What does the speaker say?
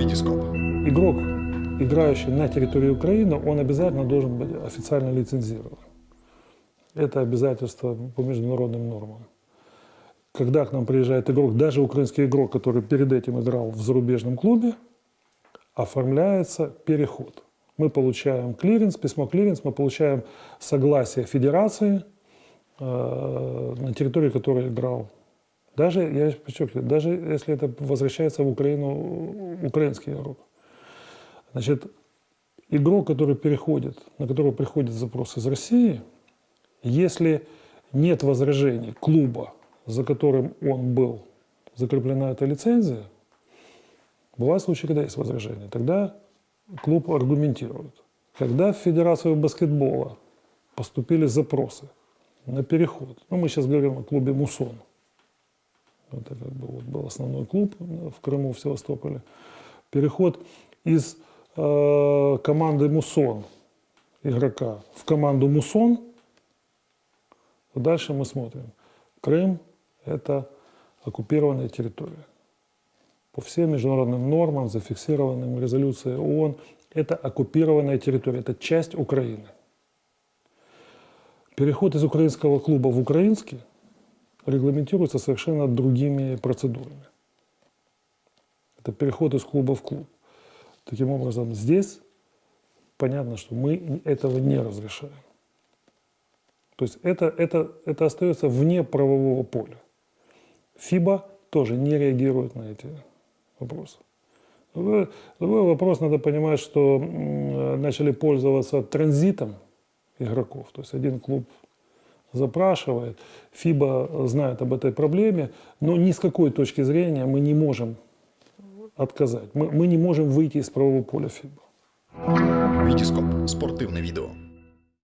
Витископ. Игрок, играющий на территории Украины, он обязательно должен быть официально лицензирован. Это обязательство по международным нормам. Когда к нам приезжает игрок, даже украинский игрок, который перед этим играл в зарубежном клубе, оформляется переход. Мы получаем клиренс, письмо клиренс, мы получаем согласие федерации, э, на территории которой играл. Даже, я подчеркиваю, даже если это возвращается в Украину украинский игрок. Значит, игрок, который переходит, на которого приходит запрос из России, если нет возражений клуба, за которым он был, закреплена эта лицензия, бывают случаи, когда есть возражения, тогда клуб аргументирует. Когда в Федерацию баскетбола поступили запросы на переход, ну мы сейчас говорим о клубе «Мусон», это как бы вот был основной клуб в Крыму, в Севастополе, переход из э, команды «Мусон» игрока в команду «Мусон», дальше мы смотрим. Крым – это оккупированная территория по всем международным нормам, зафиксированным резолюцией ООН, это оккупированная территория, это часть Украины. Переход из украинского клуба в украинский регламентируется совершенно другими процедурами. Это переход из клуба в клуб. Таким образом, здесь понятно, что мы этого не разрешаем. То есть это, это, это остается вне правового поля. ФИБА тоже не реагирует на эти вопрос. Другой, другой вопрос, надо понимать, что начали пользоваться транзитом игроков. То есть один клуб запрашивает, ФИБА знает об этой проблеме, но ни с какой точки зрения мы не можем отказать. Мы, мы не можем выйти из правового поля ФИБА. Витископ. Спортивне відео.